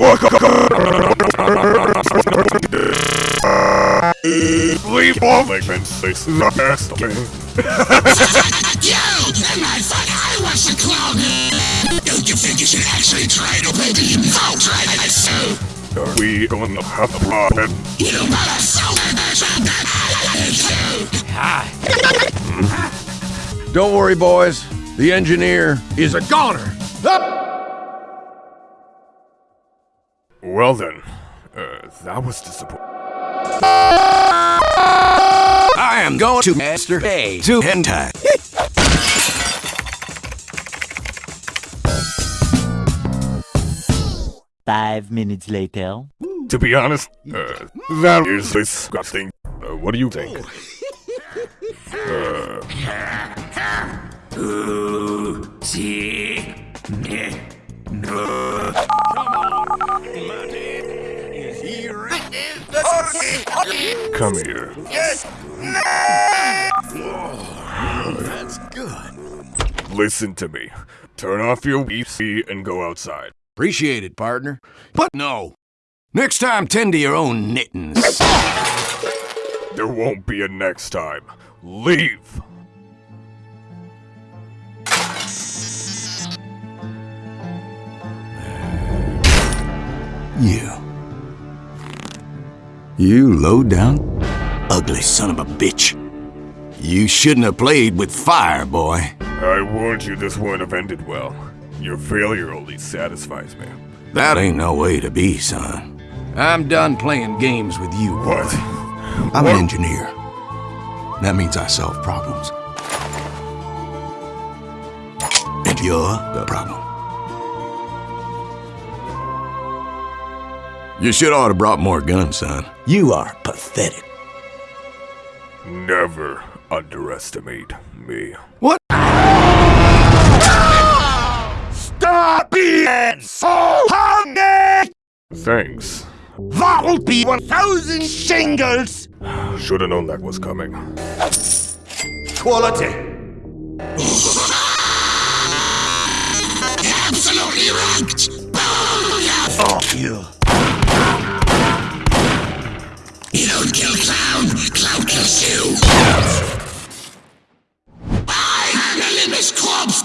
Leave off like man says the best man. You! And I thought I was the clown! Don't you think you should actually try to maybe vote right so? Are we gonna have a problem? You better so Don't worry, boys. The engineer is a goner. Well then, uh, that was disappointing. I am going to Master A to hentai. Five minutes later. To be honest, uh, that is disgusting. Uh, what do you think? Come here. That's good. Listen to me. Turn off your PC and go outside. Appreciate it, partner. But no. Next time, tend to your own knittings. There won't be a next time. Leave! You. You low down, ugly son of a bitch. You shouldn't have played with fire, boy. I warned you this wouldn't have ended well. Your failure only satisfies me. That ain't no way to be, son. I'm done playing games with you. boy. What? I'm an engineer. That means I solve problems. And you're the problem. You should ought to brought more guns, son. You are pathetic. Never underestimate me. What? Stop being so hungry! Thanks. That'll be 1,000 shingles! Should've known that was coming. Quality. Absolutely ranked! You don't kill clown, clown kills you. I am the Limbus Corpse!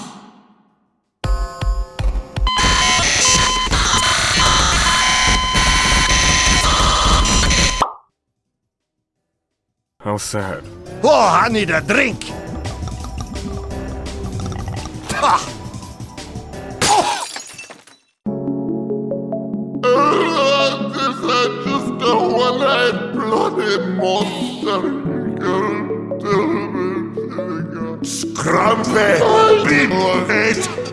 How sad. Oh, I need a drink! Ha! Oh, this is just a one-eyed bloody monster. Scrumpy! Beat!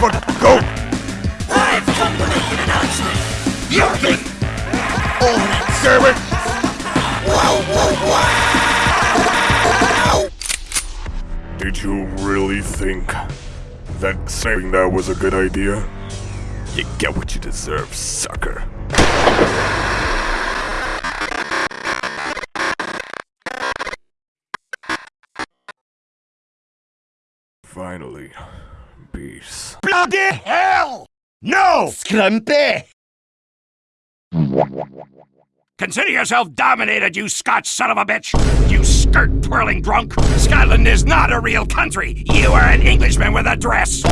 Go! I've come to make an announcement. You think oh, Damn it! Did you really think that saying that was a good idea? You get what you deserve, sucker. Finally, peace. bloody hell? No! Scrumpy! Consider yourself dominated, you Scotch son of a bitch! You skirt twirling drunk! Scotland is not a real country! You are an Englishman with a dress!